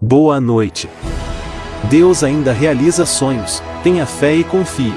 Boa noite. Deus ainda realiza sonhos, tenha fé e confie.